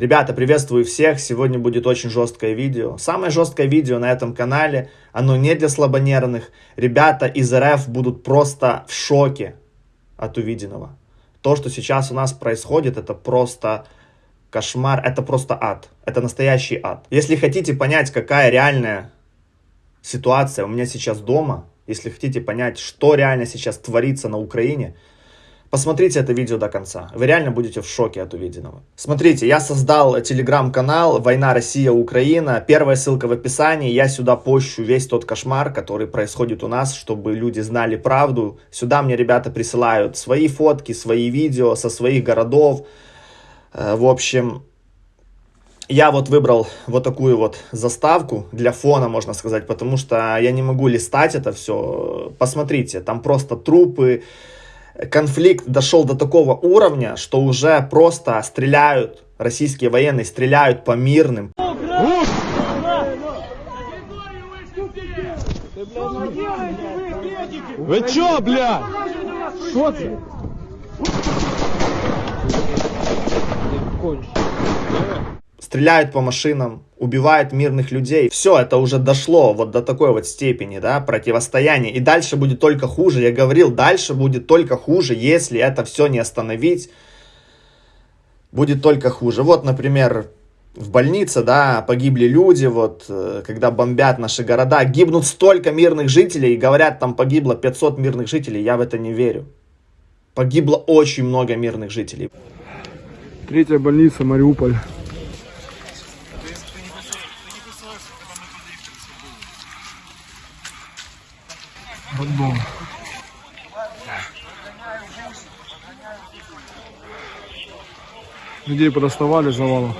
Ребята, приветствую всех, сегодня будет очень жесткое видео. Самое жесткое видео на этом канале, оно не для слабонервных. Ребята из РФ будут просто в шоке от увиденного. То, что сейчас у нас происходит, это просто кошмар, это просто ад. Это настоящий ад. Если хотите понять, какая реальная ситуация у меня сейчас дома, если хотите понять, что реально сейчас творится на Украине, Посмотрите это видео до конца. Вы реально будете в шоке от увиденного. Смотрите, я создал телеграм-канал «Война Россия-Украина». Первая ссылка в описании. Я сюда пощу весь тот кошмар, который происходит у нас, чтобы люди знали правду. Сюда мне ребята присылают свои фотки, свои видео со своих городов. Э, в общем, я вот выбрал вот такую вот заставку для фона, можно сказать, потому что я не могу листать это все. Посмотрите, там просто трупы, конфликт дошел до такого уровня, что уже просто стреляют, российские военные стреляют по мирным. Вы чё, бля? Что ты? Стреляют по машинам, убивают мирных людей. Все, это уже дошло вот до такой вот степени, да, противостояния. И дальше будет только хуже. Я говорил, дальше будет только хуже, если это все не остановить. Будет только хуже. Вот, например, в больнице, да, погибли люди, вот, э, когда бомбят наши города, гибнут столько мирных жителей, и говорят, там погибло 500 мирных жителей, я в это не верю. Погибло очень много мирных жителей. Третья больница, Мариуполь. Роддом. Людей подоставали завалов.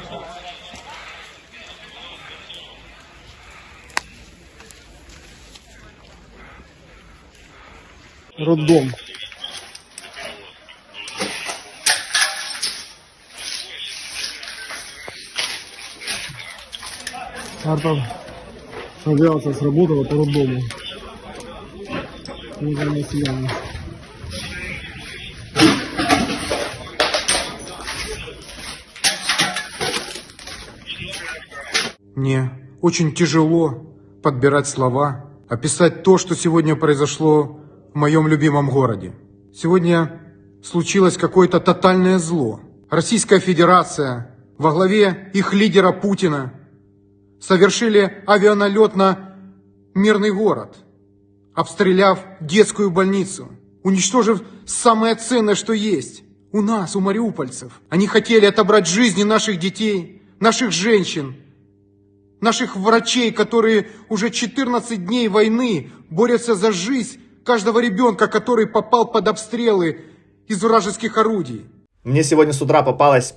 Роддом. Арта авиация сработала по роддому. Уважаемые россияне. Мне очень тяжело подбирать слова, описать то, что сегодня произошло в моем любимом городе. Сегодня случилось какое-то тотальное зло. Российская Федерация во главе их лидера Путина совершили авианалет на мирный город – обстреляв детскую больницу, уничтожив самое ценное, что есть у нас, у мариупольцев. Они хотели отобрать жизни наших детей, наших женщин, наших врачей, которые уже 14 дней войны борются за жизнь каждого ребенка, который попал под обстрелы из вражеских орудий. Мне сегодня с утра попалось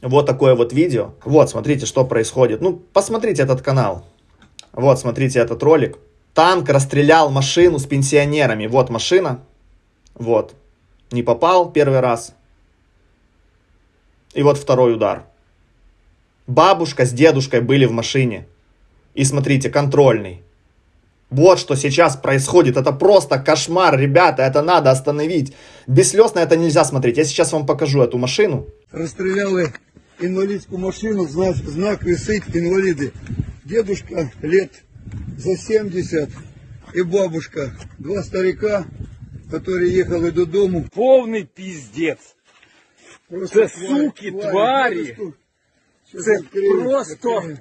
вот такое вот видео. Вот, смотрите, что происходит. Ну, посмотрите этот канал. Вот, смотрите этот ролик. Танк расстрелял машину с пенсионерами. Вот машина. Вот. Не попал первый раз. И вот второй удар. Бабушка с дедушкой были в машине. И смотрите, контрольный. Вот что сейчас происходит. Это просто кошмар, ребята. Это надо остановить. Без слез на это нельзя смотреть. Я сейчас вам покажу эту машину. Расстреляли инвалидскую машину. Знак, знак висит инвалиды. Дедушка лет за 70 и бабушка. Два старика, которые ехали додому. Повний піздець. Це суки, тварі. Це просто.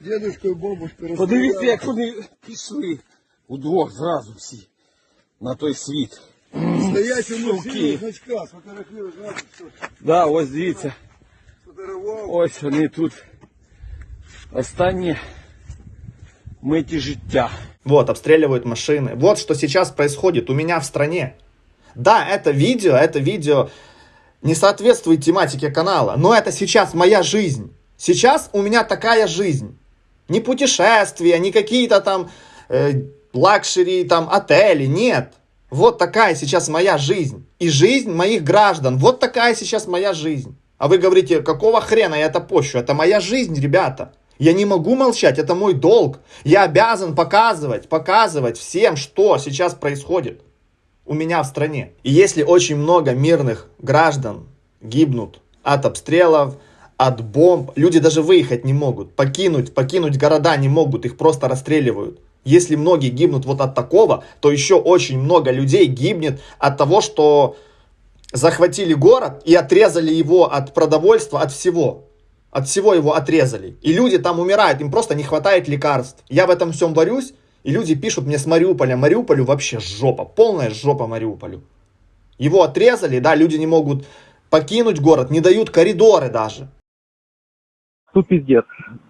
Дедушка і бабушка Подивіться, як вони пішли удвох зразу всі на той світ. Стоять у Суки. машині значка, сфотографірують, знаєте, що Да, ось дивіться. сфотографував. Ось вони тут. Останні миті життя. Вот, обстреливают машины. Вот что сейчас происходит у меня в стране. Да, это видео, это видео не соответствует тематике канала, но это сейчас моя жизнь. Сейчас у меня такая жизнь. Не путешествия, не какие-то там э, luxury, там отели, нет. Вот такая сейчас моя жизнь. И жизнь моих граждан. Вот такая сейчас моя жизнь. А вы говорите, какого хрена я это пощу? Это моя жизнь, ребята. Я не могу молчать, это мой долг. Я обязан показывать, показывать всем, что сейчас происходит у меня в стране. И если очень много мирных граждан гибнут от обстрелов, от бомб. Люди даже выехать не могут, покинуть, покинуть города не могут, их просто расстреливают. Если многие гибнут вот от такого, то еще очень много людей гибнет от того, что захватили город и отрезали его от продовольствия, от всего. От всего его отрезали. И люди там умирают, им просто не хватает лекарств. Я в этом всем борюсь, и люди пишут мне с Мариуполя. Мариуполю вообще жопа, полная жопа Мариуполю. Его отрезали, да, люди не могут покинуть город, не дают коридоры даже. Тут пиздец.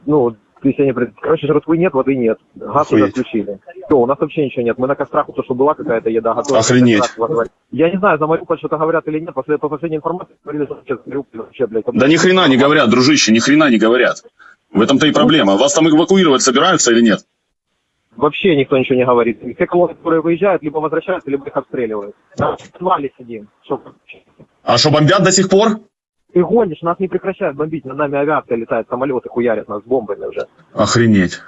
Ну, то есть они, короче, жратвы нет, воды нет. Газ уже Охуеть. отключили. Все, у нас вообще ничего нет. Мы на кострах, то, что была какая-то еда готова. Охренеть. Я не знаю, за Мариуполь что-то говорят или нет. После, по последней информации говорили, что сейчас Мариуполь вообще, блядь. Да ни хрена не говорят, дружище, ни хрена не говорят. В этом-то и проблема. Вас там эвакуировать собираются или нет? Вообще никто ничего не говорит. Все колонны, которые выезжают, либо возвращаются, либо их обстреливают. Да, в сидим. Что? А что, бомбят до сих пор? Ты гонишь, нас не прекращают бомбить. Над нами авиация летает, самолеты хуярят нас бомбами уже. Охренеть.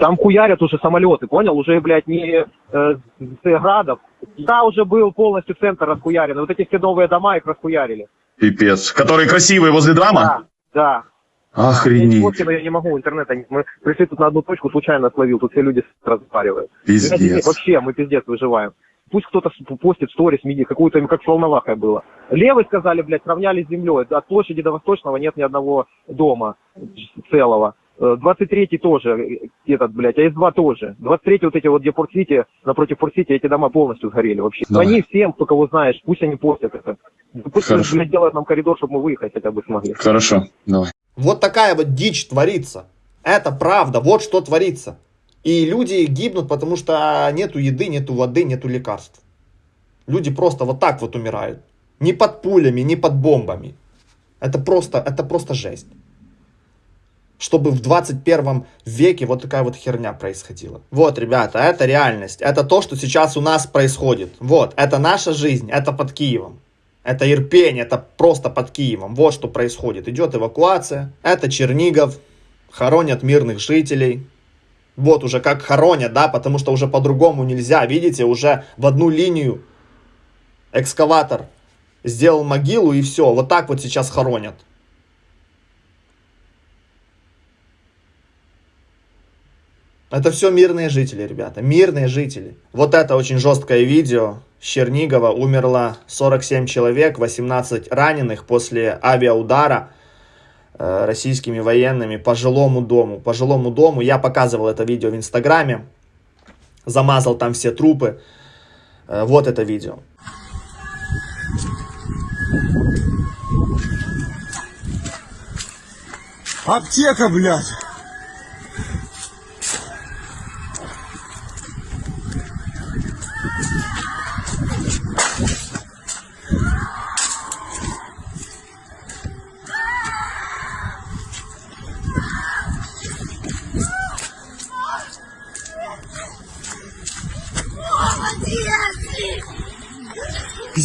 Там хуярят уже самолеты, понял? Уже, блядь, не э, с градов. Я уже был полностью центр расхуярен. Вот эти все новые дома их расхуярили. Пипец. Которые красивые возле драма? Да, да. Охренеть. фотки, но я не могу, интернета нет. Мы пришли тут на одну точку, случайно словил, тут все люди разговаривают. Пиздец. Вообще, мы пиздец выживаем. Пусть кто-то постит сторис, меди, какую-то, им как волновахая было. Левый сказали, блядь, сравняли с землей. От площади до Восточного нет ни одного дома целого. Э, 23-й тоже, э, этот, блядь, АС-2 тоже. 23-й вот эти вот, где Порт-Сити, напротив Порт-Сити, эти дома полностью сгорели вообще. Давай. Звони всем, кто кого знаешь, пусть они постят это. Пусть, Хорошо. блядь, делают нам коридор, чтобы мы выехать хотя бы смогли. Хорошо, давай. Вот такая вот дичь творится. Это правда, вот что творится. И люди гибнут, потому что нету еды, нету воды, нету лекарств. Люди просто вот так вот умирают. Не под пулями, не под бомбами. Это просто, это просто жесть. Чтобы в 21 веке вот такая вот херня происходила. Вот, ребята, это реальность. Это то, что сейчас у нас происходит. Вот, это наша жизнь, это под Киевом. Это Ирпень, это просто под Киевом. Вот что происходит. Идет эвакуация. Это Чернигов. Хоронят мирных жителей. Вот уже как хоронят, да, потому что уже по-другому нельзя. Видите, уже в одну линию экскаватор сделал могилу и все. Вот так вот сейчас хоронят. Это все мирные жители, ребята. Мирные жители. Вот это очень жесткое видео. С Чернигова умерло 47 человек, 18 раненых после авиаудара российскими военными по жилому дому. По жилому дому. Я показывал это видео в Инстаграме. Замазал там все трупы. Э, вот это видео. Аптека, блядь.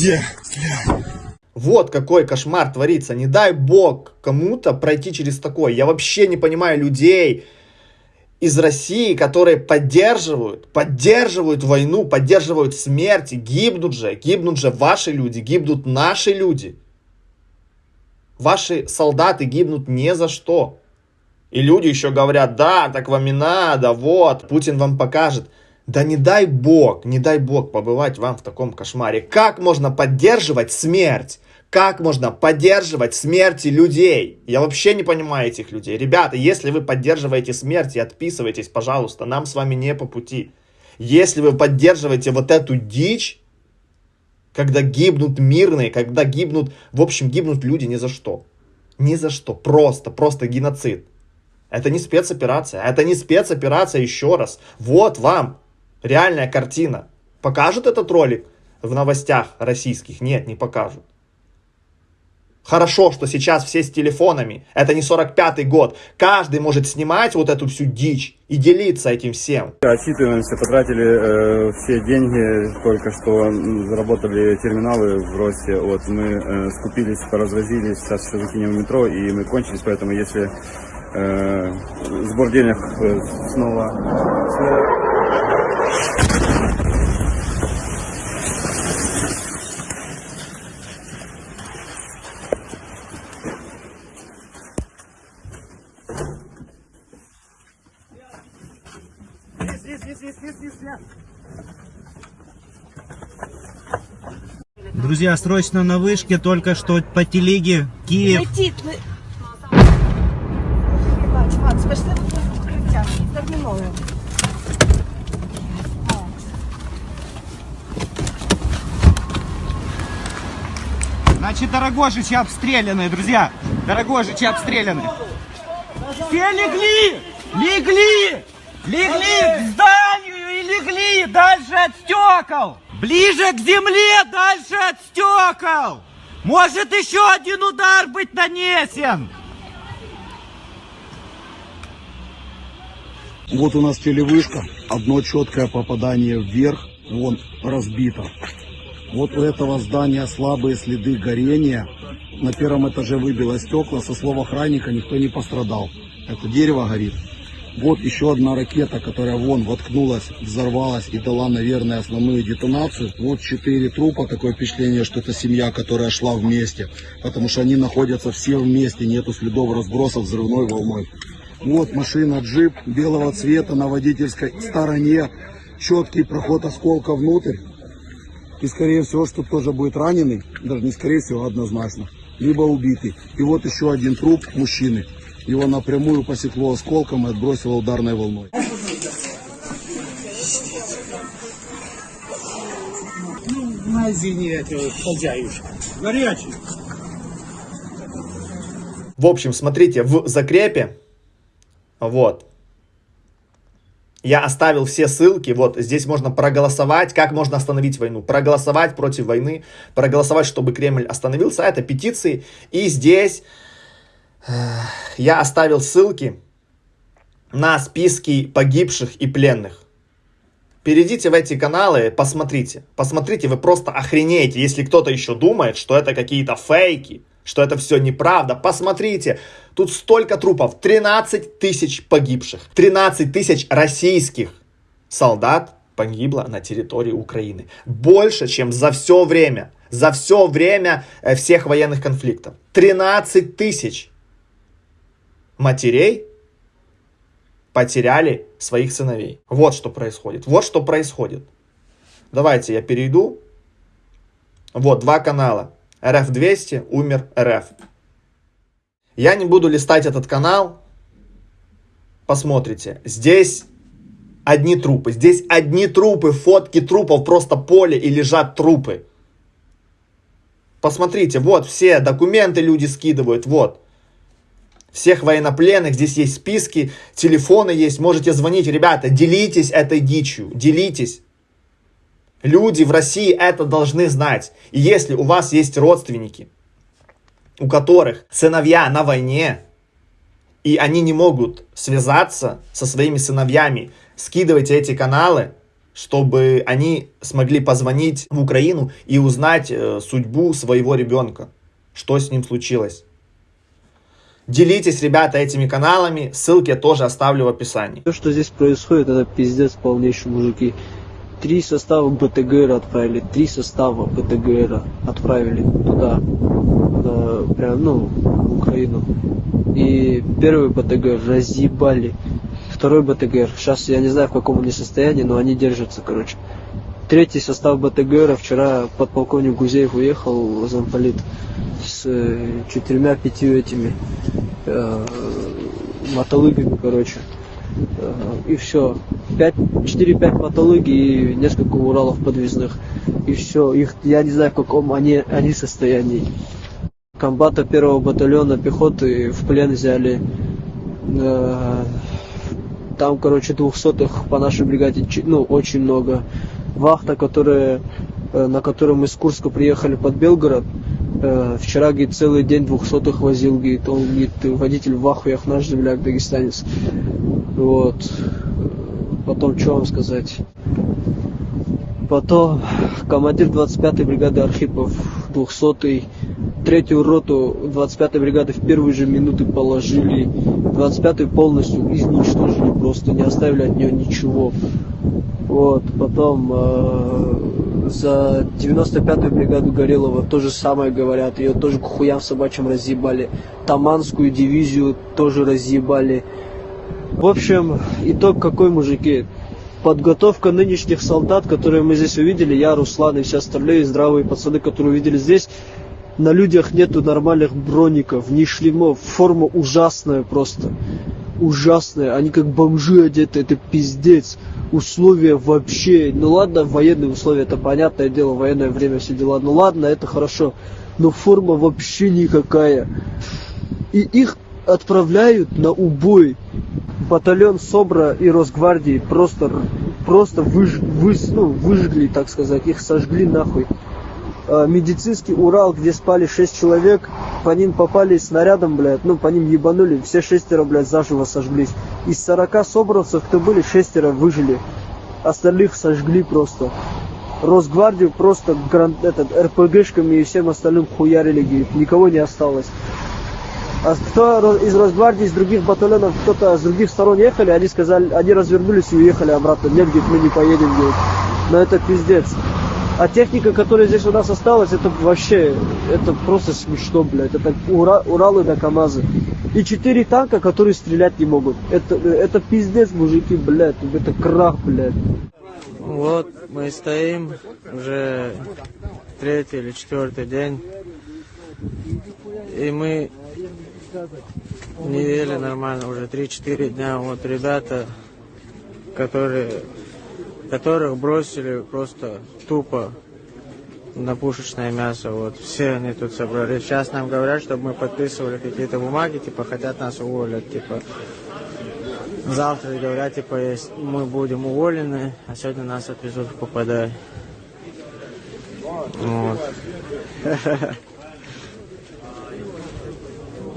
Где? Вот какой кошмар творится. Не дай бог кому-то пройти через такое. Я вообще не понимаю людей из России, которые поддерживают, поддерживают войну, поддерживают смерти, гибнут же, гибнут же ваши люди, гибнут наши люди. Ваши солдаты гибнут не за что. И люди еще говорят, да, так вам и надо, вот, Путин вам покажет. Да не дай бог, не дай бог побывать вам в таком кошмаре. Как можно поддерживать смерть? Как можно поддерживать смерти людей? Я вообще не понимаю этих людей. Ребята, если вы поддерживаете смерть и отписывайтесь, пожалуйста, нам с вами не по пути. Если вы поддерживаете вот эту дичь, когда гибнут мирные, когда гибнут, в общем, гибнут люди ни за что. Ни за что. Просто, просто геноцид. Это не спецоперация. Это не спецоперация еще раз. Вот вам реальная картина. Покажут этот ролик в новостях российских? Нет, не покажут. Хорошо, что сейчас все с телефонами. Это не 45-й год. Каждый может снимать вот эту всю дичь и делиться этим всем. Отчитываемся, потратили э, все деньги, только что заработали терминалы в росте. Вот мы э, скупились, поразвозили, сейчас еще закинем в метро, и мы кончились, поэтому если э, сбор денег э, снова, снова Друзья, срочно на вышке, только что по телеге Киев. Терміново. Значит, Дорогожичи обстреляны, друзья. Дорогожичи обстреляны. Все легли! Легли! Легли к зданию и легли дальше от стекол! Ближе к земле, дальше от стекол! Может еще один удар быть нанесен! Вот у нас телевышка, одно четкое попадание вверх, вон разбито. Вот у этого здания слабые следы горения. На первом этаже выбило стекла, со слов охранника никто не пострадал. Это дерево горит. Вот еще одна ракета, которая вон воткнулась, взорвалась и дала, наверное, основную детонацию. Вот четыре трупа, такое впечатление, что это семья, которая шла вместе. Потому что они находятся все вместе, нету следов разбросов взрывной волной. Вот машина джип белого цвета на водительской стороне. Четкий проход осколка внутрь. И скорее всего, что тоже будет раненый, даже не скорее всего, а однозначно, либо убитый. И вот еще один труп мужчины. Его напрямую посекло осколком и отбросило ударной волной. Горячий. В общем, смотрите, в закрепе, вот, я оставил все ссылки, вот здесь можно проголосовать, как можно остановить войну, проголосовать против войны, проголосовать, чтобы Кремль остановился, это петиции, и здесь я оставил ссылки на списки погибших и пленных. Перейдите в эти каналы, посмотрите. Посмотрите, вы просто охренеете, если кто-то еще думает, что это какие-то фейки, что это все неправда. Посмотрите, тут столько трупов, 13 тысяч погибших, 13 тысяч российских солдат погибло на территории Украины. Больше, чем за все время, за все время э, всех военных конфликтов. 13 тысяч матерей потеряли своих сыновей. Вот что происходит. Вот что происходит. Давайте я перейду. Вот, два канала. РФ-200, умер РФ. Я не буду листать этот канал. Посмотрите. Здесь одни трупы. Здесь одни трупы, фотки трупов, просто поле и лежат трупы. Посмотрите, вот все документы люди скидывают, вот всех военнопленных, здесь есть списки, телефоны есть, можете звонить. Ребята, делитесь этой дичью, делитесь. Люди в России это должны знать. И если у вас есть родственники, у которых сыновья на войне, и они не могут связаться со своими сыновьями, скидывайте эти каналы, чтобы они смогли позвонить в Украину и узнать э, судьбу своего ребенка, что с ним случилось. Делитесь, ребята, этими каналами. Ссылки я тоже оставлю в описании. То, что здесь происходит, это пиздец полнейший, мужики. Три состава БТГР отправили, три состава БТГР отправили туда, на, прям, ну, в Украину. И первый БТГР разъебали. Второй БТГР, сейчас я не знаю в каком они состоянии, но они держатся, короче. Третий состав БТГР вчера подполковник Гузеев уехал замполит с э, четырьмя-пятью этими э, мотолыгами, короче. Э, и все. 4-5 мотолыги и несколько Уралов подвесных. И все. Их, я не знаю, в каком они, они состоянии. Комбата первого батальона пехоты в плен взяли. Э, там, короче, двухсотых по нашей бригаде, ну, очень много. Вахта, которая, э, на которой мы с Курска приехали под Белгород, э, вчера, говорит, целый день двухсотых возил, говорит, он, говорит, водитель в Ахуях, наш земляк, дагестанец. Вот. Потом, что вам сказать? Потом командир 25-й бригады Архипов, 200-й, третью роту 25-й бригады в первые же минуты положили. 25-й полностью изничтожили, просто не оставили от нее ничего. Вот, потом э, за 95-ю бригаду Горелого то же самое говорят, ее тоже к хуям собачьим разъебали. Таманскую дивизию тоже разъебали. В общем, итог какой, мужики? подготовка нынешних солдат, которые мы здесь увидели, я, Руслан и все остальные здравые пацаны, которые увидели здесь, на людях нету нормальных броников, ни шлемов, форма ужасная просто. Ужасная, они как бомжи одеты, это пиздец. Условия вообще, ну ладно, военные условия, это понятное дело, военное время, все дела, ну ладно, это хорошо. Но форма вообще никакая. И их отправляют на убой. Батальон СОБРа и Росгвардии просто, просто выж, выс, ну, выжгли, так сказать, их сожгли нахуй. А, медицинский Урал, где спали 6 человек, по ним попали снарядом, блядь, ну, по ним ебанули, все шестеро, блядь, заживо сожглись. Из 40 собравцев, кто были, шестеро выжили. Остальных сожгли просто. Росгвардию просто гран, этот, РПГшками и всем остальным хуярили, говорит, никого не осталось. А кто из Росгвардии, из других батальонов, кто-то с других сторон ехали, они сказали, они развернулись и уехали обратно. Нет, говорит, мы не поедем, говорит. Но это пиздец. А техника, которая здесь у нас осталась, это вообще, это просто смешно, блядь. Это Ура, Уралы да КамАЗы. И четыре танка, которые стрелять не могут. Это, это пиздец, мужики, блядь. Это крах, блядь. Вот мы стоим уже третий или четвертый день. И мы не ели нормально уже 3-4 дня. Вот ребята, которые, которых бросили просто тупо на пушечное мясо. Вот все они тут собрались. Сейчас нам говорят, чтобы мы подписывали какие-то бумаги, типа хотят нас уволить, типа завтра говорят, типа, если мы будем уволены, а сегодня нас отвезут в ППД. Вот.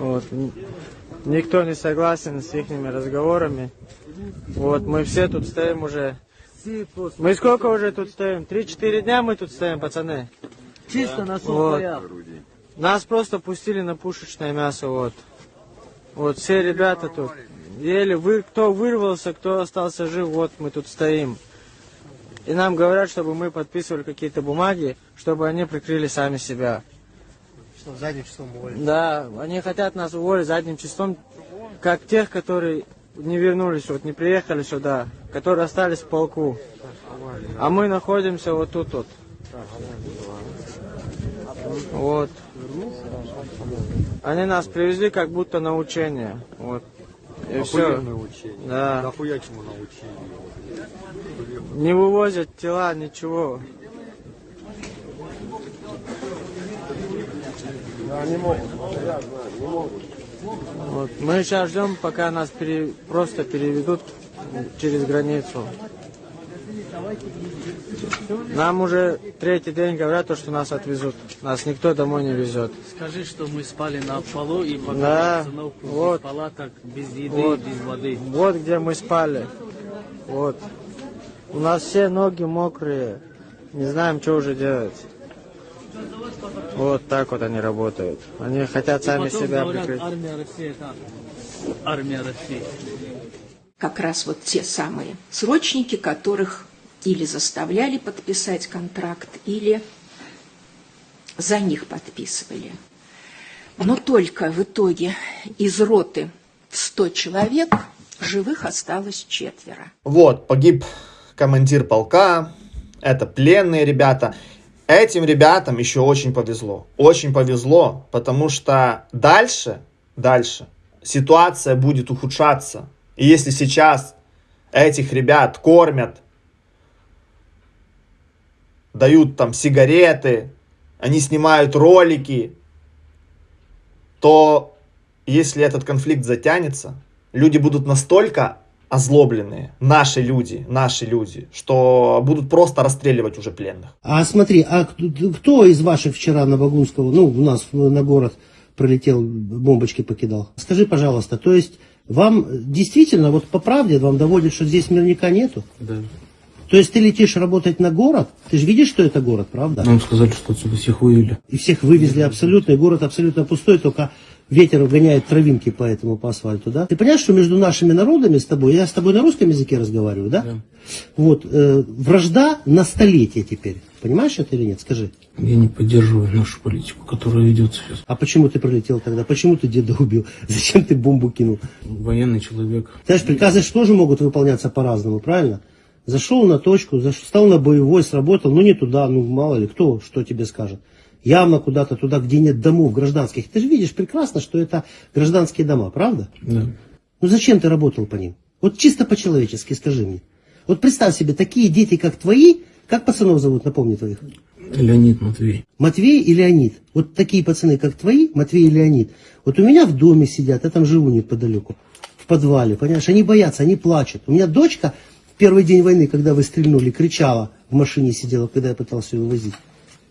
Вот. Никто не согласен с их разговорами. Вот, мы все тут стоим уже. Мы сколько уже тут стоим? Три-четыре дня мы тут стоим, пацаны. Чисто на вот. Нас просто пустили на пушечное мясо, вот. Вот все ребята тут. Еле вы, кто вырвался, кто остался жив, вот мы тут стоим. И нам говорят, чтобы мы подписывали какие-то бумаги, чтобы они прикрыли сами себя. Что, задним числом уволить? Да, они хотят нас уволить задним числом, как тех, которые не вернулись, вот не приехали сюда, которые остались в полку. А мы находимся вот тут вот. Вот. Они нас привезли как будто на учение. Вот. И все. учение. Да. Нахуя чему на учение? Не вывозят тела, ничего. Да, не могут. Я знаю, не могут. Вот. Мы сейчас ждем, пока нас пере... просто переведут через границу. Нам уже третий день говорят, то, что нас отвезут. Нас никто домой не везет. Скажи, что мы спали на полу и Да, вот. без палаток, без еды, Вот. без воды. Вот где мы спали. Вот. У нас все ноги мокрые. Не знаем, что уже делать. Вот так вот они работают. Они хотят сами потом себя говорят, прикрыть. армия России это армия России. как раз вот те самые срочники, которых или заставляли подписать контракт, или за них подписывали. Но только в итоге из роты в 100 человек живых осталось четверо. Вот, погиб командир полка, это пленные ребята. Этим ребятам еще очень повезло. Очень повезло, потому что дальше, дальше ситуация будет ухудшаться. И если сейчас этих ребят кормят, дают там сигареты, они снимают ролики, то если этот конфликт затянется, люди будут настолько озлобленные, наши люди, наши люди, что будут просто расстреливать уже пленных. А смотри, а кто, кто из ваших вчера на Багунского, ну, у нас на город пролетел, бомбочки покидал? Скажи, пожалуйста, то есть вам действительно, вот по правде вам доводят, что здесь мирника нету? Да. То есть ты летишь работать на город, ты же видишь, что это город, правда? Нам сказали, что отсюда всех вывели. И всех вывезли абсолютно, и город абсолютно пустой, только ветер гоняет травинки по этому, по асфальту, да? Ты понимаешь, что между нашими народами с тобой, я с тобой на русском языке разговариваю, да? Вот, э, вражда на столетие теперь. Понимаешь это или нет? Скажи. Я не поддерживаю нашу политику, которая ведется сейчас. А почему ты пролетел тогда? Почему ты деда убил? Зачем ты бомбу кинул? Военный человек. Знаешь, приказы же тоже могут выполняться по-разному, правильно? Зашел на точку, заш- стал на боевой, сработал, ну не туда, ну мало ли, кто что тебе скажет. Явно куда-то туда, где нет домов гражданских. Ты же видишь прекрасно, что это гражданские дома, правда? Да. Ну зачем ты работал по ним? Вот чисто по-человечески скажи мне. Вот представь себе, такие дети, как твои, как пацанов зовут, напомни твоих? Леонид Матвей. Матвей и Леонид. Вот такие пацаны, как твои, Матвей и Леонид. Вот у меня в доме сидят, я там живу неподалеку, в подвале, понимаешь, они боятся, они плачут. У меня дочка в первый день войны, когда вы стрельнули, кричала, в машине сидела, когда я пытался ее вывозить.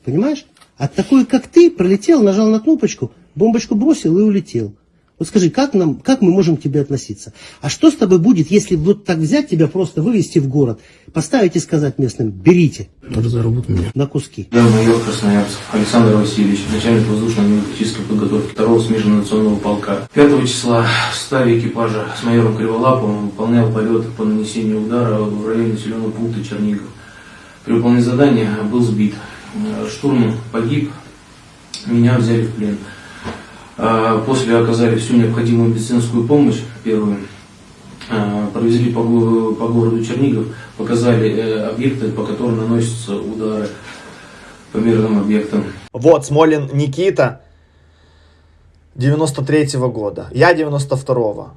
Понимаешь? А такой, как ты, пролетел, нажал на кнопочку, бомбочку бросил и улетел. Вот скажи, как, нам, как мы можем к тебе относиться? А что с тобой будет, если вот так взять тебя, просто вывести в город, поставить и сказать местным, берите Разорвут меня. на куски? Я майор Красноярцев Александр Васильевич, начальник воздушно-аналитической подготовки 2-го смежно-национального полка. 5 числа в составе экипажа с майором Криволаповым выполнял полет по нанесению удара в районе населенного пункта Чернигов. При выполнении задания был сбит. Э, Штурман погиб, меня взяли в плен. А После оказали всю необходимую медицинскую помощь, первую. А, Провезли по, по городу Чернигов, показали э, объекты, по которым наносятся удары по мирным объектам. Вот, Смолин Никита 93-го года. Я 92-го.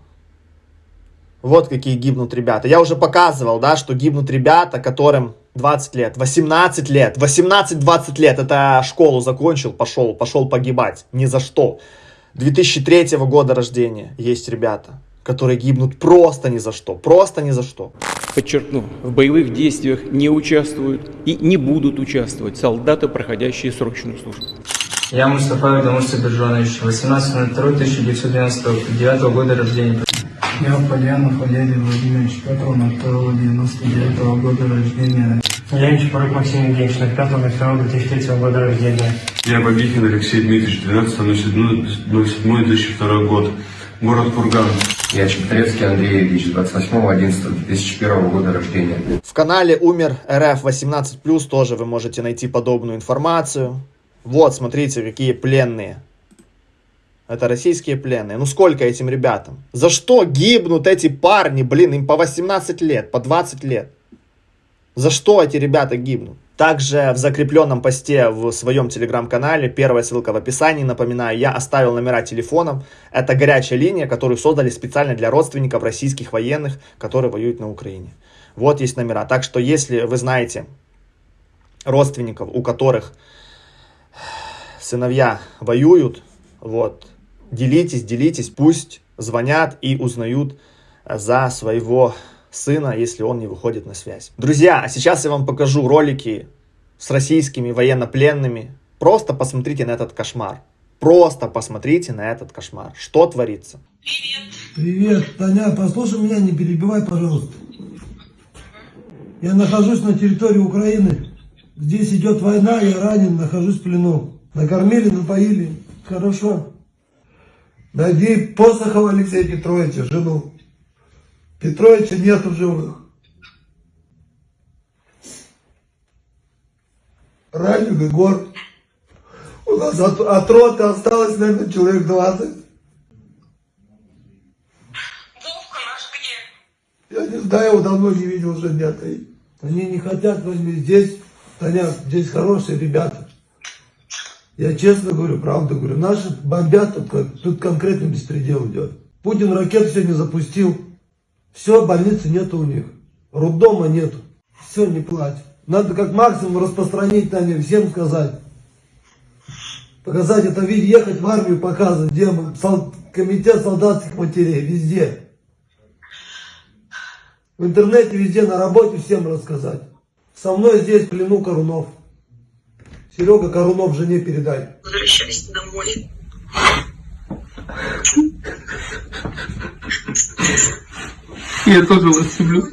Вот какие гибнут ребята. Я уже показывал, да, что гибнут ребята, которым 20 лет, 18 лет, 18-20 лет. Это школу закончил, пошел, пошел погибать. Ни за что. 2003 года рождения есть ребята, которые гибнут просто ни за что. Просто ни за что. Подчеркну, в боевых действиях не участвуют и не будут участвовать солдаты, проходящие срочную службу. Я Мустафа Дамур Сабиржанович, 18.02.1999 года рождения. Я Пальянов Валерий Владимирович, 5.02.99 года рождения. Я Чапарык Максим Евгеньевич, 5.02.2003 года рождения. Я Бабихин Алексей Дмитриевич, 12.07.2002 год. Город Курган. Я Чептрецкий Андрей Ильич, 28.11.2001 года рождения. В канале Умер РФ 18+, тоже вы можете найти подобную информацию. Вот, смотрите, какие пленные. Это российские пленные. Ну сколько этим ребятам? За что гибнут эти парни? Блин, им по 18 лет, по 20 лет. За что эти ребята гибнут? Также в закрепленном посте в своем телеграм-канале, первая ссылка в описании, напоминаю, я оставил номера телефонов. Это горячая линия, которую создали специально для родственников российских военных, которые воюют на Украине. Вот есть номера. Так что если вы знаете родственников, у которых сыновья воюют, вот, делитесь, делитесь, пусть звонят и узнают за своего сына, если он не выходит на связь. Друзья, а сейчас я вам покажу ролики с российскими военнопленными. Просто посмотрите на этот кошмар. Просто посмотрите на этот кошмар. Что творится? Привет, Таня, послушай меня, не перебивай, пожалуйста. Я нахожусь на территории Украины. Здесь идет война, я ранен, нахожусь в плену. Накормили, напоили. Хорошо. Найди Посохова Алексея Петровича, жену. Петровича нету в живых. Ранен Егор. У нас от, от роты осталось, наверное, человек 20. Я не знаю, его давно не видел уже три. Они не хотят возьми здесь, Таня, здесь хорошие ребята. Я честно говорю, правду говорю. Наши бомбят, тут, тут конкретно беспредел идет. Путин ракету сегодня запустил. Все, больницы нету у них. Роддома нету. Все, не плачь. Надо как максимум распространить, Таня, всем сказать. Показать это видео, ехать в армию показывать, где мы, сол- комитет солдатских матерей, везде. В интернете, везде, на работе всем рассказать. Со мной здесь плену Корунов. Серега Корунов жене передай. Возвращайся домой. Я тоже вас люблю.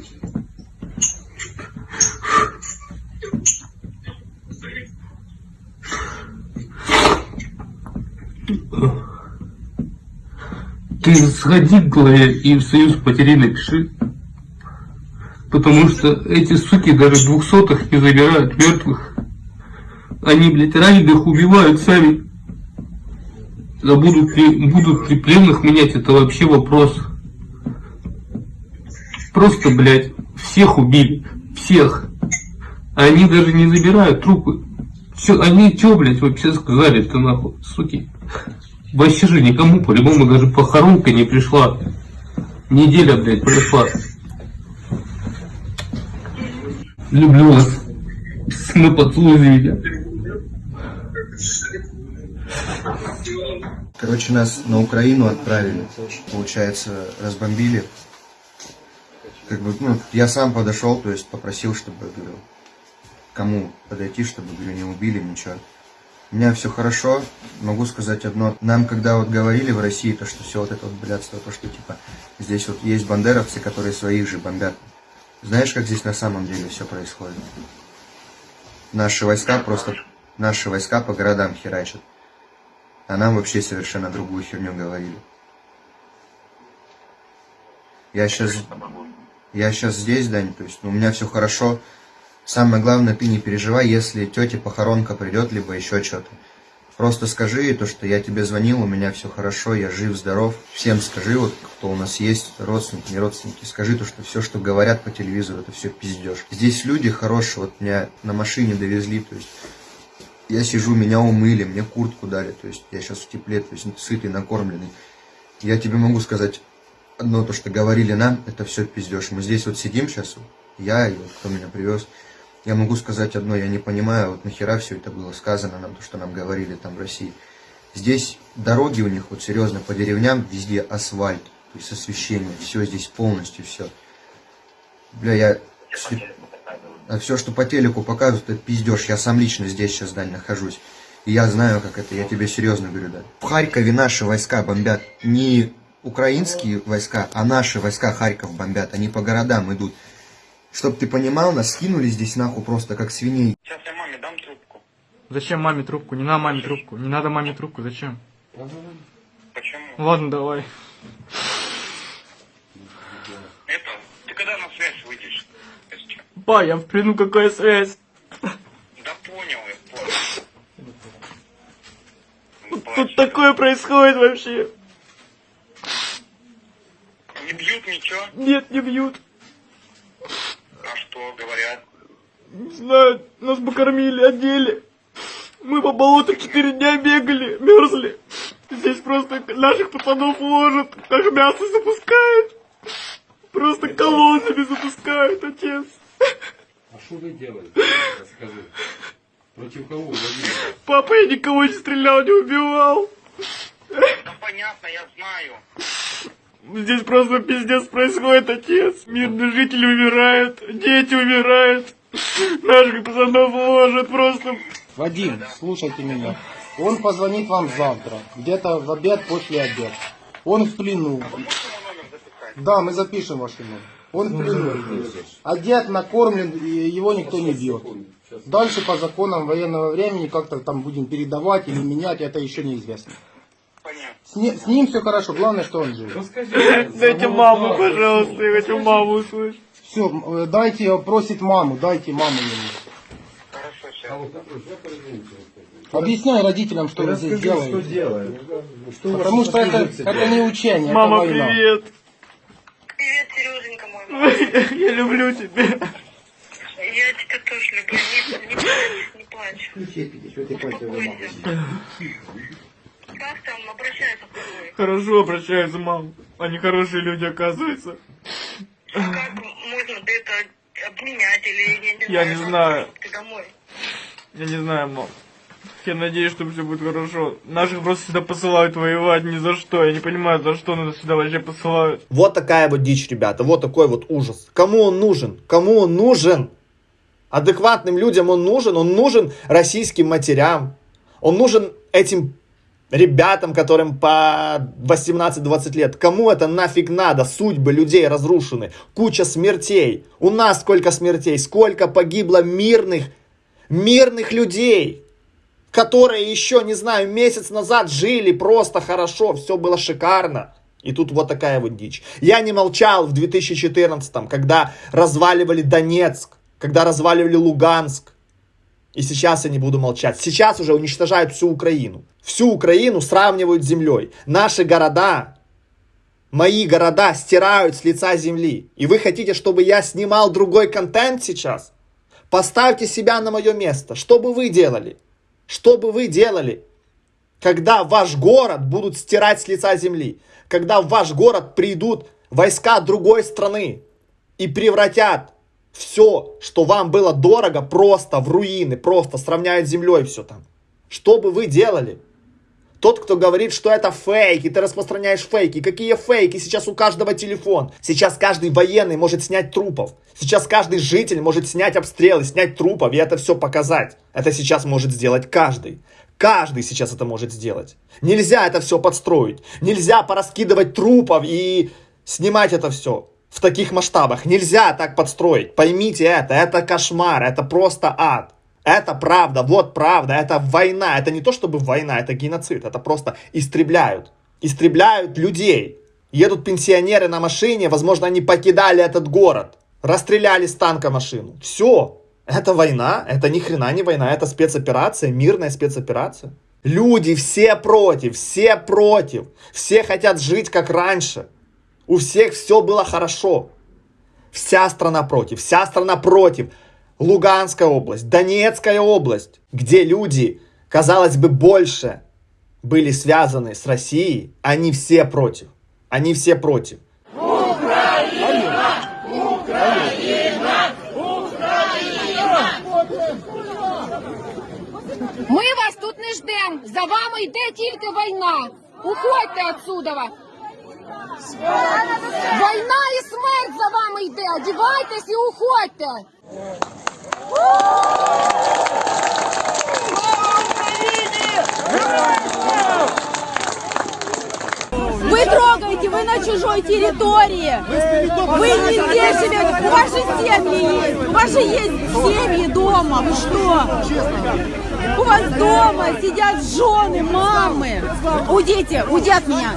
Ты сходи, Глая, и в союз потерей напиши. Потому что эти суки даже двухсотых не забирают мертвых. Они, блядь, раненых убивают сами. А будут ли, будут ли пленных менять, это вообще вопрос. Просто, блядь, всех убили. всех. Они даже не забирают трупы. Чё, они чё, блядь, вообще сказали-то нахуй, суки? Вообще же никому по-любому даже похоронка не пришла. Неделя, блядь, прошла. Люблю вас. Мы поцелуйте. Короче, нас на Украину отправили. Получается, разбомбили. Как бы, ну, я сам подошел, то есть попросил, чтобы, говорю, кому подойти, чтобы, говорю, не убили, ничего. У меня все хорошо, могу сказать одно. Нам, когда вот говорили в России, то, что все вот это вот блядство, то, что, типа, здесь вот есть бандеровцы, которые своих же бомбят. Знаешь, как здесь на самом деле все происходит? Наши войска просто, наши войска по городам херачат. А нам вообще совершенно другую херню говорили. Я сейчас, я сейчас здесь, Дань, то есть ну, у меня все хорошо. Самое главное, ты не переживай, если тете похоронка придет, либо еще что-то. Просто скажи ей то, что я тебе звонил, у меня все хорошо, я жив, здоров. Всем скажи, вот кто у нас есть, родственники, не родственники, скажи то, что все, что говорят по телевизору, это все пиздеж. Здесь люди хорошие, вот меня на машине довезли, то есть я сижу, меня умыли, мне куртку дали, то есть я сейчас в тепле, то есть сытый, накормленный. Я тебе могу сказать одно, то, что говорили нам, это все пиздеж. Мы здесь вот сидим сейчас, я и вот кто меня привез, я могу сказать одно, я не понимаю, вот нахера все это было сказано нам, то, что нам говорили там в России. Здесь дороги у них, вот серьезно, по деревням везде асфальт, то есть освещение, все здесь полностью, все. Бля, я... А все, что по телеку показывают, это пиздеж. Я сам лично здесь сейчас, Дань, нахожусь. И я знаю, как это, я тебе серьезно говорю, да. В Харькове наши войска бомбят не украинские войска, а наши войска Харьков бомбят. Они по городам идут. Чтоб ты понимал, нас скинули здесь нахуй просто как свиней. Сейчас я маме дам трубку. Зачем маме трубку? Не надо маме трубку. Не надо маме трубку. Зачем? Почему? Ладно, давай. Это, ты когда на связь выйдешь? Ба, я в плену, какая связь? Да понял, я понял. Тут такое происходит вообще. Не бьют ничего? Нет, не бьют. А что говорят? Не знаю, нас бы кормили, одели. Мы по болоту четыре дня бегали, мерзли. Здесь просто наших пацанов ложат, как мясо запускают. Просто колоннами запускают, отец. А что вы делали? Расскажи. Против кого Владимир? Папа, я никого не стрелял, не убивал. Да понятно, я знаю. Здесь просто пиздец происходит, отец. Мирные жители умирают, дети умирают. Наших пацанов ложат просто. Вадим, слушайте меня. Он позвонит вам завтра, где-то в обед после обеда. Он в плену. Да, мы запишем ваш номер. Он в плену. Одет, накормлен, и его никто не бьет. Дальше по законам военного времени как-то там будем передавать или менять, это еще неизвестно. С, не- с ним все хорошо, главное, что он жив. Дайте маму, пожалуйста, я хочу маму услышать. Все, дайте, просит маму, дайте маму ему. Объясняй родителям, что вы здесь делаете. что делаем. Что Потому что это, это не учение, Мама, это война. привет. Привет, Сереженька мой. Я люблю тебя. Я тебя тоже люблю. Не, не плачь, не плачь. Успокойся. Как там обращаются к тобой? Хорошо обращаются, мам. Они хорошие люди, оказывается. Как можно это обменять или Я я не знаю. не как знаю. Ты домой. Я не знаю, мам. Я надеюсь, что все будет хорошо. Наших просто сюда посылают воевать ни за что. Я не понимаю, за что нас сюда вообще посылают. Вот такая вот дичь, ребята, вот такой вот ужас. Кому он нужен? Кому он нужен? Адекватным людям он нужен, он нужен российским матерям, он нужен этим ребятам, которым по 18-20 лет. Кому это нафиг надо? Судьбы людей разрушены, куча смертей. У нас сколько смертей, сколько погибло мирных, мирных людей, которые еще, не знаю, месяц назад жили просто хорошо, все было шикарно. И тут вот такая вот дичь. Я не молчал в 2014, когда разваливали Донецк, когда разваливали Луганск. И сейчас я не буду молчать. Сейчас уже уничтожают всю Украину. Всю Украину сравнивают с землей. Наши города Мои города стирают с лица земли. И вы хотите, чтобы я снимал другой контент сейчас? Поставьте себя на мое место. Что бы вы делали? Что бы вы делали, когда ваш город будут стирать с лица земли? Когда в ваш город придут войска другой страны и превратят все, что вам было дорого, просто в руины, просто сравняют с землей все там. Что бы вы делали? Тот, кто говорит, что это фейки, ты распространяешь фейки. Какие фейки? Сейчас у каждого телефон. Сейчас каждый военный может снять трупов. Сейчас каждый житель может снять обстрелы, снять трупов и это все показать. Это сейчас может сделать каждый. Каждый сейчас это может сделать. Нельзя это все подстроить. Нельзя пораскидывать трупов и снимать это все в таких масштабах. Нельзя так подстроить. Поймите это. Это кошмар. Это просто ад. Это правда, вот правда, это война. Это не то чтобы война, это геноцид. Это просто истребляют. Истребляют людей. Едут пенсионеры на машине, возможно, они покидали этот город. Расстреляли с танка машину. Все. Это война, это ни хрена не война, это спецоперация, мирная спецоперация. Люди все против, все против. Все хотят жить как раньше. У всех все было хорошо. Вся страна против, вся страна против. Луганская область, Донецкая область, где люди, казалось бы, больше были связаны с Россией, они все против. Они все против. Украина! Украина! Україна! Ми вас тут не ждемо. За вами йде тільки війна. Уходьте отсюда. Війна і смерть за вами йде. Одівайтесь і уходьте. Вы трогаете, вы на чужой территории. Вы не здесь живете, у вас же семьи есть. У вас же есть семьи дома. Вы что? У вас дома сидят жены, мамы. Уйдите, уйди от меня.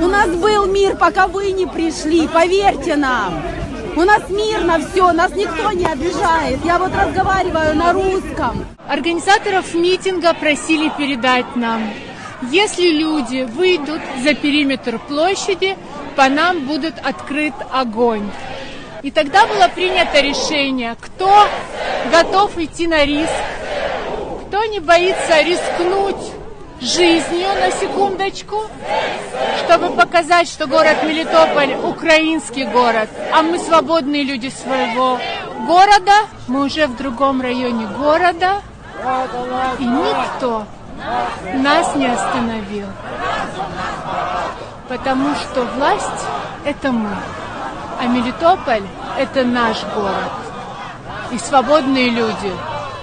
У нас был мир, пока вы не пришли, поверьте нам. У нас мирно все, нас никто не обижает. Я вот разговариваю на русском. Организаторов митинга просили передать нам, если люди выйдут за периметр площади, по нам будет открыт огонь. И тогда было принято решение, кто готов идти на риск, кто не боится рискнуть жизнью на секундочку, чтобы показать, что город Мелитополь украинский город, а мы свободные люди своего города, мы уже в другом районе города, и никто нас не остановил. Потому что власть – это мы, а Мелитополь – это наш город. И свободные люди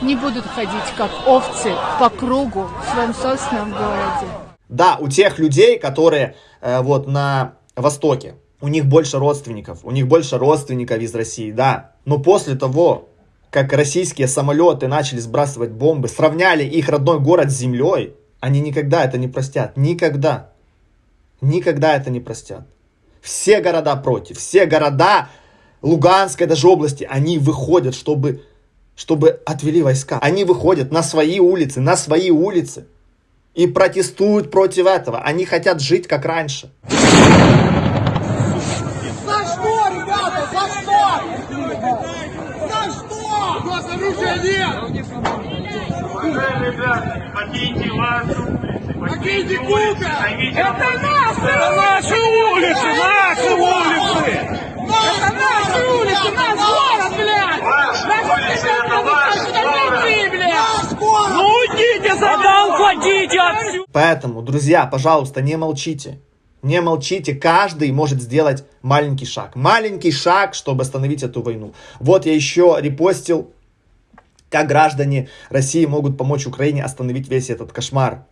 не будут ходить как овцы по кругу в своем собственном городе. Да, у тех людей, которые э, вот на Востоке, у них больше родственников, у них больше родственников из России, да. Но после того, как российские самолеты начали сбрасывать бомбы, сравняли их родной город с землей, они никогда это не простят. Никогда. Никогда это не простят. Все города против. Все города Луганской даже области, они выходят, чтобы, чтобы отвели войска. Они выходят на свои улицы, на свои улицы. И протестуют против этого. Они хотят жить как раньше. За что, ребята, за что? За что? У ребята, покиньте вашу улицу, покиньте улицы, Это наши! Это наши улицы, наши улицы! Это наши улицы, наш город, блядь! Наши это ваш город! блядь! Ну уйдите, задал, уходите отсюда! Поэтому, друзья, пожалуйста, не молчите. Не молчите, каждый может сделать маленький шаг. Маленький шаг, чтобы остановить эту войну. Вот я еще репостил как граждане России могут помочь Украине остановить весь этот кошмар.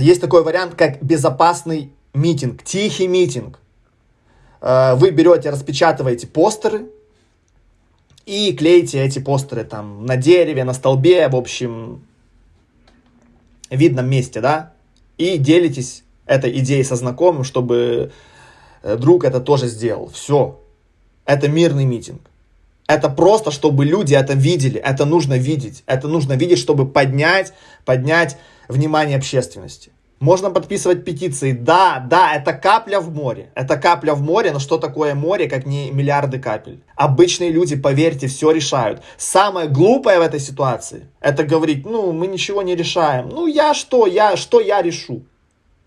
Есть такой вариант, как безопасный митинг, тихий митинг. Э, вы берете, распечатываете постеры и клеите эти постеры там на дереве, на столбе, в общем, видном месте, да, и делитесь этой идеей со знакомым, чтобы э, друг это тоже сделал. Все. Это мирный митинг. Это просто, чтобы люди это видели. Это нужно видеть. Это нужно видеть, чтобы поднять, поднять внимание общественности. Можно подписывать петиции. Да, да, это капля в море. Это капля в море, но что такое море, как не миллиарды капель? Обычные люди, поверьте, все решают. Самое глупое в этой ситуации, это говорить, ну, мы ничего не решаем. Ну, я что, я, что я решу?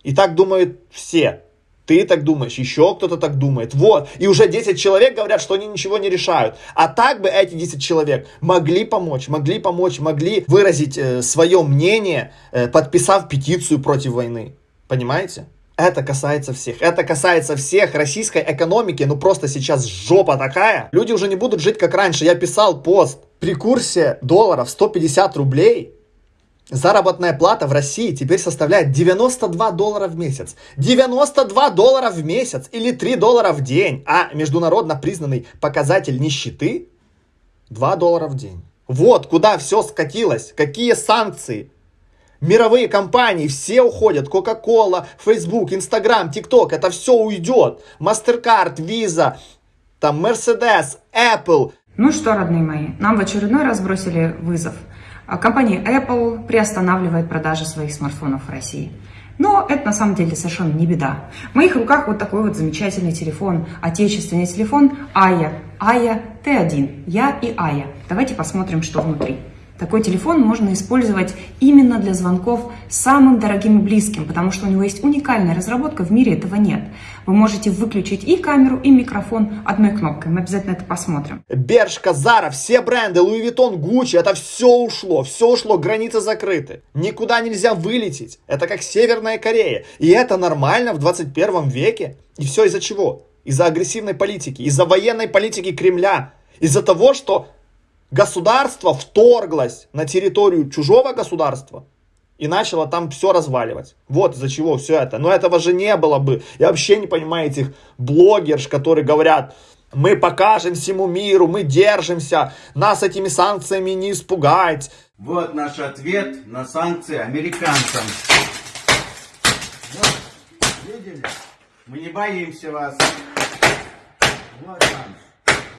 И так думают все. Ты так думаешь, еще кто-то так думает. Вот. И уже 10 человек говорят, что они ничего не решают. А так бы эти 10 человек могли помочь, могли помочь, могли выразить э, свое мнение, э, подписав петицию против войны. Понимаете? Это касается всех. Это касается всех российской экономики. Ну просто сейчас жопа такая. Люди уже не будут жить как раньше. Я писал пост. При курсе долларов 150 рублей Заработная плата в России теперь составляет 92 доллара в месяц. 92 доллара в месяц или 3 доллара в день. А международно признанный показатель нищеты 2 доллара в день. Вот куда все скатилось. Какие санкции. Мировые компании все уходят. Coca-Cola, Facebook, Instagram, TikTok. Это все уйдет. MasterCard, Visa, там Mercedes, Apple. Ну что, родные мои, нам в очередной раз бросили вызов – компания Apple приостанавливает продажи своих смартфонов в России. Но это на самом деле совершенно не беда. В моих руках вот такой вот замечательный телефон, отечественный телефон AYYA, AYYA T1, я и AYYA. Давайте посмотрим, что внутри. Такой телефон можно использовать именно для звонков самым дорогим и близким, потому что у него есть уникальная разработка, в мире этого нет. Вы можете выключить и камеру, и микрофон одной кнопкой. Мы обязательно это посмотрим. Bershka, Zara, все бренды, Louis Vuitton, Gucci, это все ушло, все ушло, границы закрыты. Никуда нельзя вылететь. Это как Северная Корея. И это нормально в 21 веке. И все из-за чего? Из-за агрессивной политики, из-за военной политики Кремля, из-за того, что государство вторглось на территорию чужого государства и начало там все разваливать. Вот из-за чего все это. Но этого же не было бы. Я вообще не понимаю этих блогерш, которые говорят, мы покажем всему миру, мы держимся, нас этими санкциями не испугать. Вот наш ответ на санкции американцам. Вот, видели? Мы не боимся вас. Вот вам,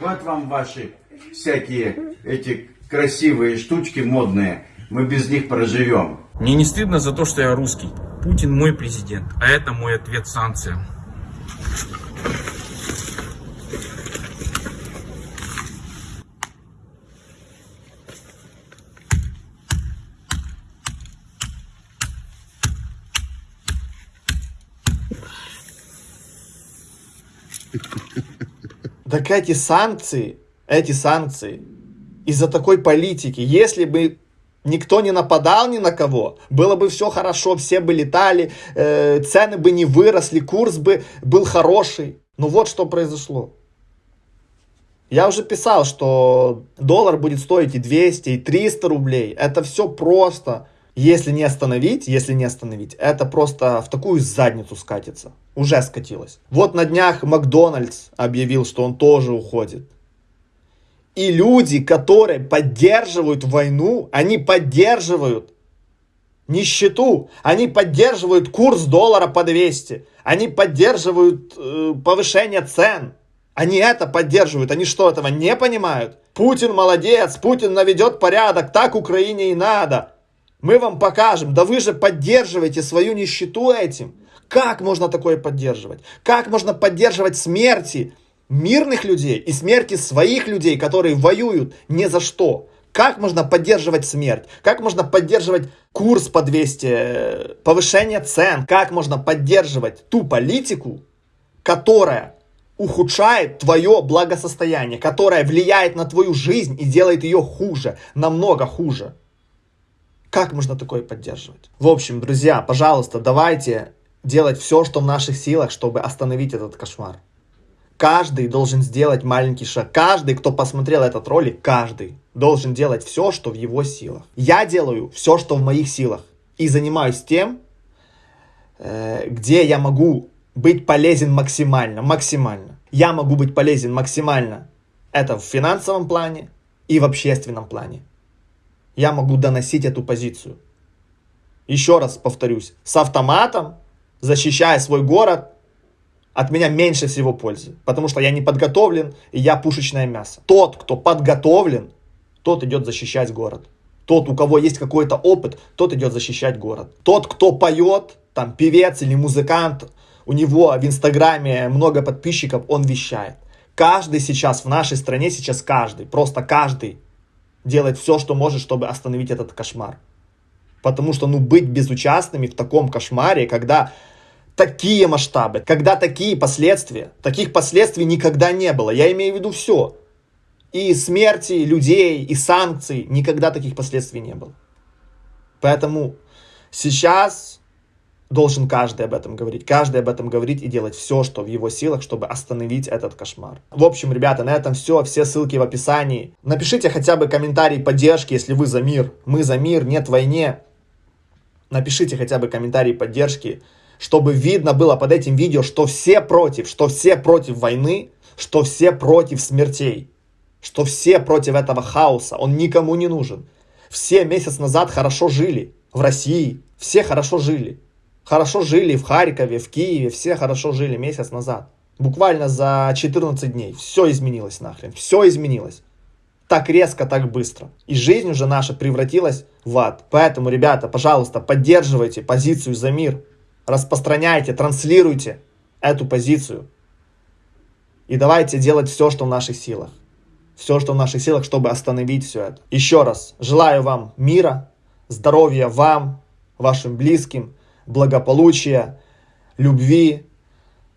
вот вам ваши всякие эти красивые штучки модные, мы без них проживем. Мне не стыдно за то, что я русский. Путин мой президент, а это мой ответ санкциям. Так эти санкции эти санкции из-за такой политики. Если бы никто не нападал ни на кого, было бы все хорошо, все бы летали, э, цены бы не выросли, курс бы был хороший. Но вот что произошло. Я уже писал, что доллар будет стоить и 200, и 300 рублей. Это все просто. Если не остановить, если не остановить, это просто в такую задницу скатится. Уже скатилось. Вот на днях Макдональдс объявил, что он тоже уходит. И люди, которые поддерживают войну, они поддерживают нищету, они поддерживают курс доллара по 200, они поддерживают э, повышение цен. Они это поддерживают, они что, этого не понимают? Путин молодец, Путин наведет порядок, так Украине и надо. Мы вам покажем, да вы же поддерживаете свою нищету этим. Как можно такое поддерживать? Как можно поддерживать смерти? Мирных людей и смерти своих людей, которые воюют ни за что. Как можно поддерживать смерть? Как можно поддерживать курс по 200, повышение цен? Как можно поддерживать ту политику, которая ухудшает твое благосостояние, которая влияет на твою жизнь и делает ее хуже, намного хуже? Как можно такое поддерживать? В общем, друзья, пожалуйста, давайте делать все, что в наших силах, чтобы остановить этот кошмар. Каждый должен сделать маленький шаг. Каждый, кто посмотрел этот ролик, каждый должен делать все, что в его силах. Я делаю все, что в моих силах. И занимаюсь тем, э, где я могу быть полезен максимально. Максимально. Я могу быть полезен максимально. Это в финансовом плане и в общественном плане. Я могу доносить эту позицию. Еще раз повторюсь. С автоматом, защищая свой город, от меня меньше всего пользы, потому что я не подготовлен, и я пушечное мясо. Тот, кто подготовлен, тот идет защищать город. Тот, у кого есть какой-то опыт, тот идет защищать город. Тот, кто поет, там, певец или музыкант, у него в Инстаграме много подписчиков, он вещает. Каждый сейчас в нашей стране, сейчас каждый, просто каждый делает все, что может, чтобы остановить этот кошмар. Потому что, ну, быть безучастными в таком кошмаре, когда такие масштабы, когда такие последствия, таких последствий никогда не было. Я имею в виду все. И смерти людей, и санкций, никогда таких последствий не было. Поэтому сейчас должен каждый об этом говорить. Каждый об этом говорить и делать все, что в его силах, чтобы остановить этот кошмар. В общем, ребята, на этом все. Все ссылки в описании. Напишите хотя бы комментарий поддержки, если вы за мир. Мы за мир, нет войне. Напишите хотя бы комментарий поддержки, чтобы видно было под этим видео, что все против, что все против войны, что все против смертей, что все против этого хаоса. Он никому не нужен. Все месяц назад хорошо жили в России, все хорошо жили. Хорошо жили в Харькове, в Киеве, все хорошо жили месяц назад. Буквально за 14 дней все изменилось нахрен, все изменилось так резко, так быстро. И жизнь уже наша превратилась в ад. Поэтому, ребята, пожалуйста, поддерживайте позицию за мир. Распространяйте, транслируйте эту позицию. И давайте делать все, что в наших силах. Все, что в наших силах, чтобы остановить все это. Еще раз, желаю вам мира, здоровья вам, вашим близким, благополучия, любви.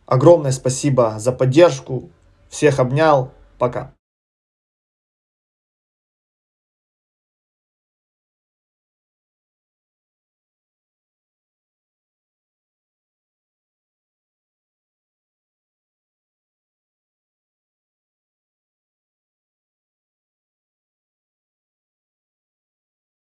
Огромное спасибо за поддержку. Всех обнял. Пока.